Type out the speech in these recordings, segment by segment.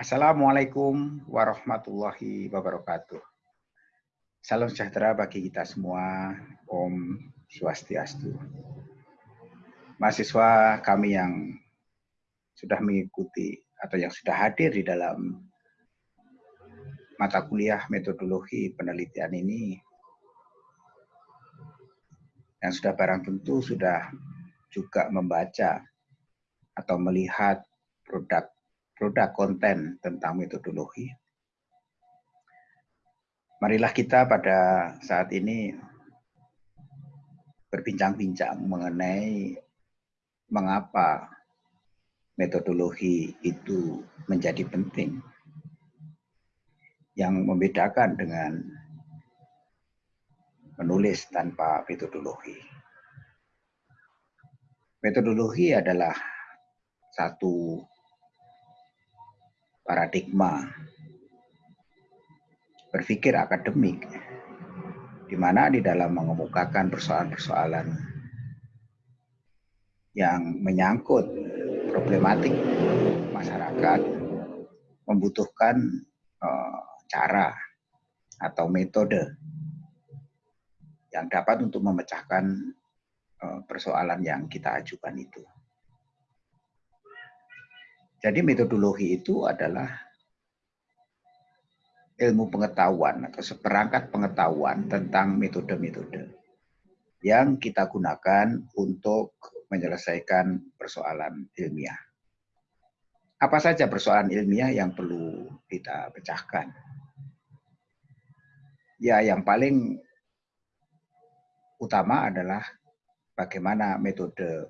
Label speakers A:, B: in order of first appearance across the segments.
A: Assalamualaikum warahmatullahi wabarakatuh. Salam sejahtera bagi kita semua. Om Swastiastu. Mahasiswa kami yang sudah mengikuti atau yang sudah hadir di dalam mata kuliah metodologi penelitian ini yang sudah barang tentu sudah juga membaca atau melihat produk produk konten tentang metodologi. Marilah kita pada saat ini berbincang-bincang mengenai mengapa metodologi itu menjadi penting. Yang membedakan dengan menulis tanpa metodologi. Metodologi adalah satu paradigma berpikir akademik, di mana di dalam mengemukakan persoalan-persoalan yang menyangkut problematik masyarakat membutuhkan uh, cara atau metode yang dapat untuk memecahkan uh, persoalan yang kita ajukan itu. Jadi metodologi itu adalah ilmu pengetahuan atau seperangkat pengetahuan tentang metode-metode yang kita gunakan untuk menyelesaikan persoalan ilmiah. Apa saja persoalan ilmiah yang perlu kita pecahkan? Ya, yang paling utama adalah bagaimana metode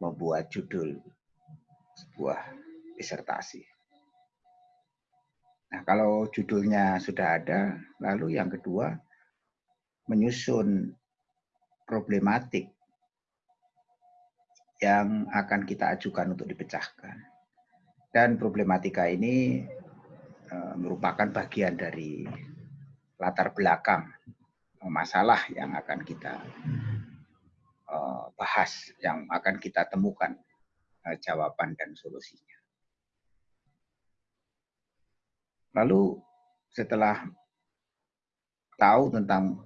A: membuat judul sebuah disertasi. Nah, kalau judulnya sudah ada, lalu yang kedua menyusun problematik yang akan kita ajukan untuk dipecahkan. Dan problematika ini e, merupakan bagian dari latar belakang masalah yang akan kita e, bahas, yang akan kita temukan jawaban dan solusinya. Lalu setelah tahu tentang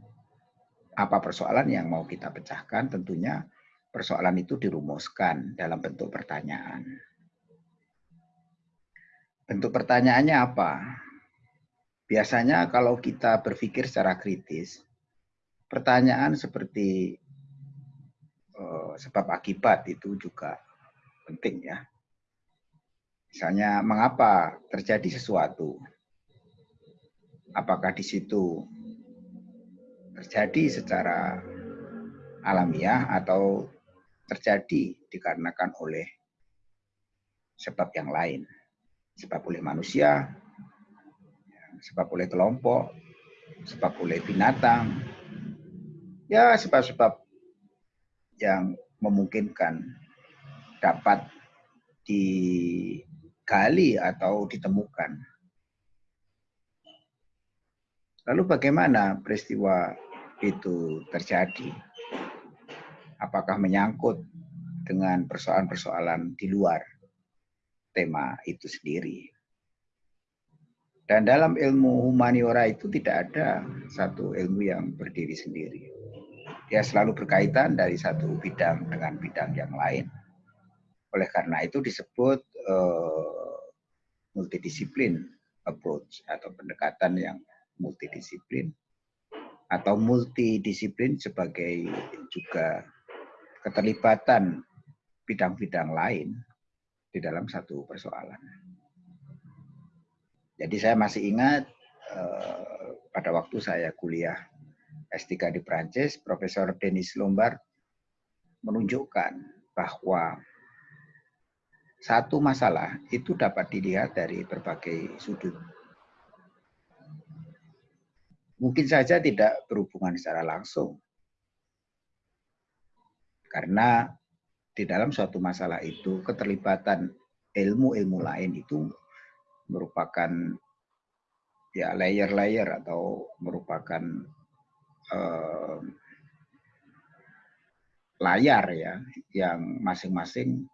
A: apa persoalan yang mau kita pecahkan, tentunya persoalan itu dirumuskan dalam bentuk pertanyaan. Bentuk pertanyaannya apa? Biasanya kalau kita berpikir secara kritis, pertanyaan seperti uh, sebab akibat itu juga penting ya. Misalnya mengapa terjadi sesuatu? Apakah di situ terjadi secara alamiah atau terjadi dikarenakan oleh sebab yang lain? Sebab oleh manusia, sebab oleh kelompok, sebab oleh binatang, ya sebab-sebab yang memungkinkan dapat digali atau ditemukan. Lalu bagaimana peristiwa itu terjadi? Apakah menyangkut dengan persoalan-persoalan di luar tema itu sendiri? Dan dalam ilmu humaniora itu tidak ada satu ilmu yang berdiri sendiri. Dia selalu berkaitan dari satu bidang dengan bidang yang lain. Oleh karena itu disebut uh, multidisiplin approach atau pendekatan yang multidisiplin atau multidisiplin sebagai juga keterlibatan bidang-bidang lain di dalam satu persoalan. Jadi saya masih ingat uh, pada waktu saya kuliah S3 di Prancis, Profesor Denis Lombard menunjukkan bahwa satu masalah itu dapat dilihat dari berbagai sudut. Mungkin saja tidak berhubungan secara langsung. Karena di dalam suatu masalah itu keterlibatan ilmu-ilmu lain itu merupakan ya layer-layer atau merupakan uh, layar ya yang masing-masing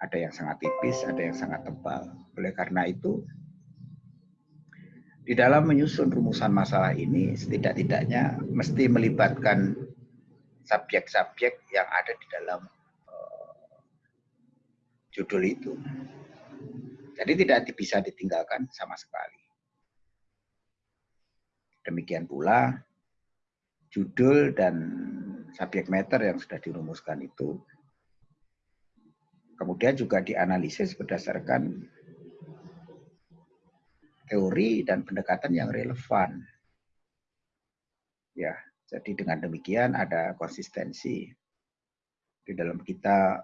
A: ada yang sangat tipis, ada yang sangat tebal. Oleh karena itu, di dalam menyusun rumusan masalah ini setidak-tidaknya mesti melibatkan subjek-subjek yang ada di dalam uh, judul itu. Jadi tidak bisa ditinggalkan sama sekali. Demikian pula judul dan subjek matter yang sudah dirumuskan itu kemudian juga dianalisis berdasarkan teori dan pendekatan yang relevan. Ya, jadi dengan demikian ada konsistensi di dalam kita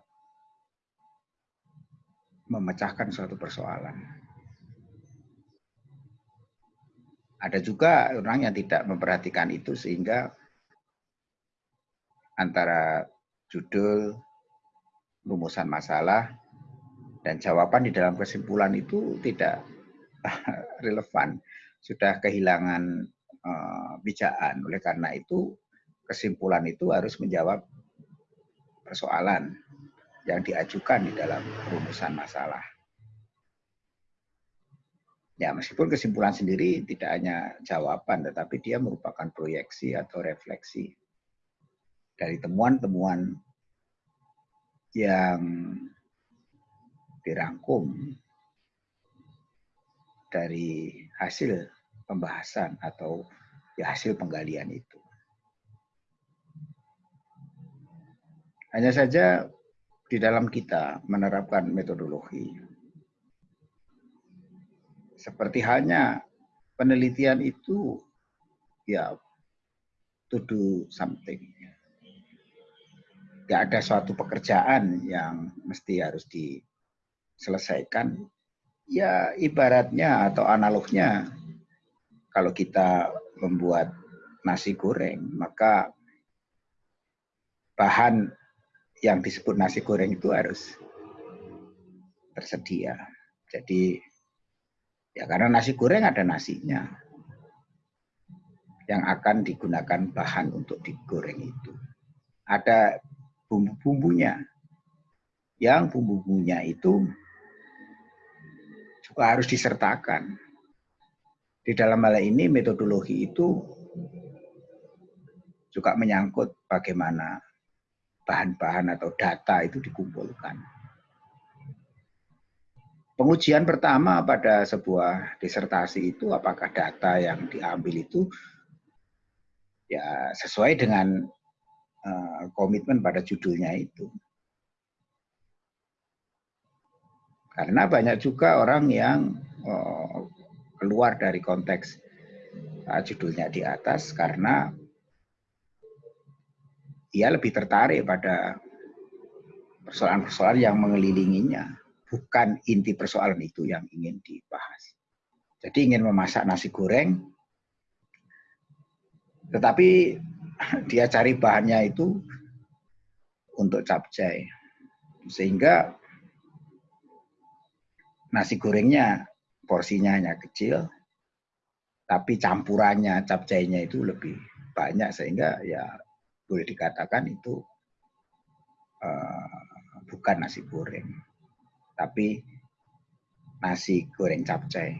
A: memecahkan suatu persoalan. Ada juga orang yang tidak memperhatikan itu sehingga antara judul, rumusan masalah, dan jawaban di dalam kesimpulan itu tidak relevan, sudah kehilangan uh. Oleh karena itu, kesimpulan itu harus menjawab persoalan yang diajukan di dalam rumusan masalah. Ya, meskipun kesimpulan sendiri tidak hanya jawaban, tetapi dia merupakan proyeksi atau refleksi dari temuan-temuan yang dirangkum dari hasil pembahasan atau ya hasil penggalian itu. Hanya saja di dalam kita menerapkan metodologi, seperti halnya penelitian itu ya to do something. Gak ada suatu pekerjaan yang mesti harus diselesaikan ya ibaratnya atau analognya kalau kita membuat nasi goreng maka bahan yang disebut nasi goreng itu harus tersedia. Jadi ya karena nasi goreng ada nasinya yang akan digunakan bahan untuk digoreng itu. Ada bumbu-bumbunya. Yang bumbu-bumbunya itu harus disertakan. Di dalam hal ini metodologi itu juga menyangkut bagaimana bahan-bahan atau data itu dikumpulkan. Pengujian pertama pada sebuah disertasi itu apakah data yang diambil itu ya sesuai dengan uh, komitmen pada judulnya itu. Karena banyak juga orang yang oh, keluar dari konteks uh, judulnya di atas karena ia lebih tertarik pada persoalan-persoalan yang mengelilinginya, bukan inti persoalan itu yang ingin dibahas. Jadi ingin memasak nasi goreng, tetapi dia cari bahannya itu untuk capcay. Sehingga nasi gorengnya porsinya hanya kecil, tapi campurannya, capcainya itu lebih banyak. Sehingga ya boleh dikatakan itu uh, bukan nasi goreng, tapi nasi goreng capcay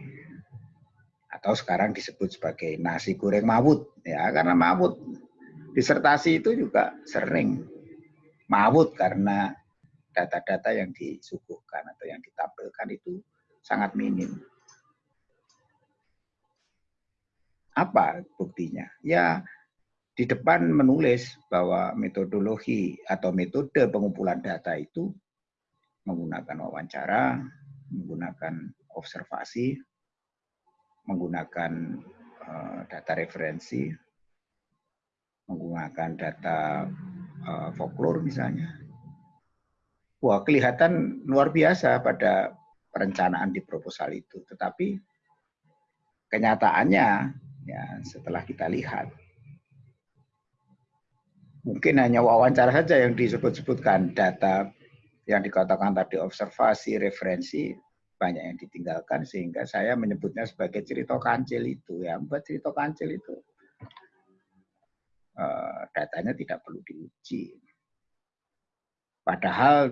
A: atau sekarang disebut sebagai nasi goreng mawut ya karena mawut disertasi itu juga sering mawut karena data-data yang disuguhkan atau yang ditampilkan itu sangat minim. Apa buktinya? Ya di depan menulis bahwa metodologi atau metode pengumpulan data itu menggunakan wawancara, menggunakan observasi, menggunakan uh, data referensi, menggunakan data uh, folklore misalnya, wah kelihatan luar biasa pada perencanaan di proposal itu. Tetapi kenyataannya ya setelah kita lihat mungkin hanya wawancara saja yang disebut-sebutkan. Data yang dikatakan tadi observasi, referensi banyak yang ditinggalkan. Sehingga saya menyebutnya sebagai cerita kancil itu. Ya buat cerita kancil itu datanya tidak perlu diuji Padahal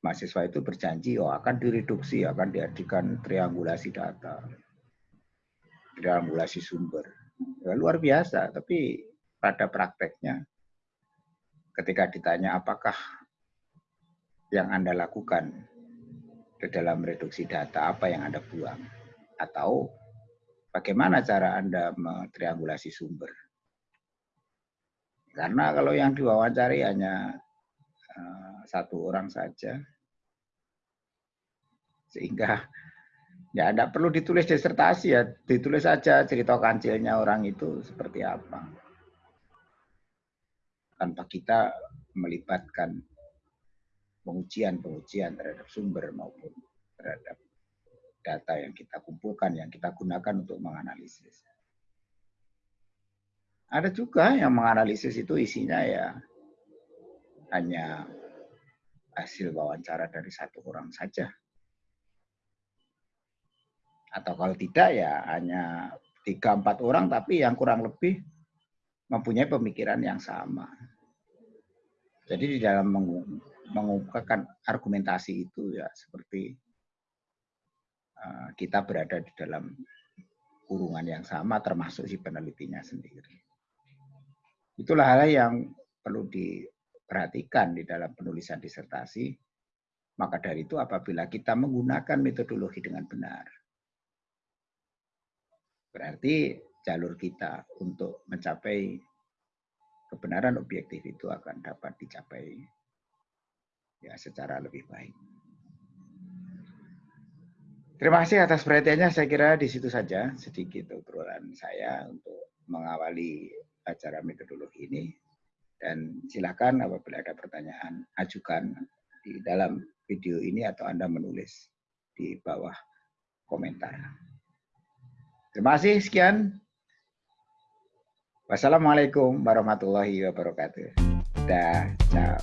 A: mahasiswa itu berjanji oh akan direduksi, akan diadakan triangulasi data. triangulasi sumber. Ya, luar biasa, tapi pada prakteknya ketika ditanya apakah yang Anda lakukan di dalam reduksi data, apa yang Anda buang, atau bagaimana cara Anda triangulasi sumber. Karena kalau yang diwawancari hanya uh, satu orang saja, sehingga ya tidak perlu ditulis disertasi ya, ditulis saja cerita kancilnya orang itu seperti apa. Tanpa kita melibatkan pengujian-pengujian terhadap sumber maupun terhadap data yang kita kumpulkan, yang kita gunakan untuk menganalisis. Ada juga yang menganalisis itu isinya ya hanya hasil wawancara dari satu orang saja. Atau kalau tidak ya hanya tiga empat orang tapi yang kurang lebih mempunyai pemikiran yang sama. Jadi di dalam mengungkapkan argumentasi itu ya seperti eh, kita berada di dalam kurungan yang sama termasuk si penelitinya sendiri. Itulah hal yang perlu diperhatikan di dalam penulisan disertasi. Maka dari itu apabila kita menggunakan metodologi dengan benar, berarti jalur kita untuk mencapai kebenaran objektif itu akan dapat dicapai ya secara lebih baik. Terima kasih atas perhatiannya. Saya kira di situ saja sedikit obrolan saya untuk mengawali acara metodologi ini. Dan silakan apabila ada pertanyaan, ajukan di dalam video ini atau Anda menulis di bawah komentar. Terima kasih, sekian. Wassalamualaikum warahmatullahi wabarakatuh. Dah, ciao.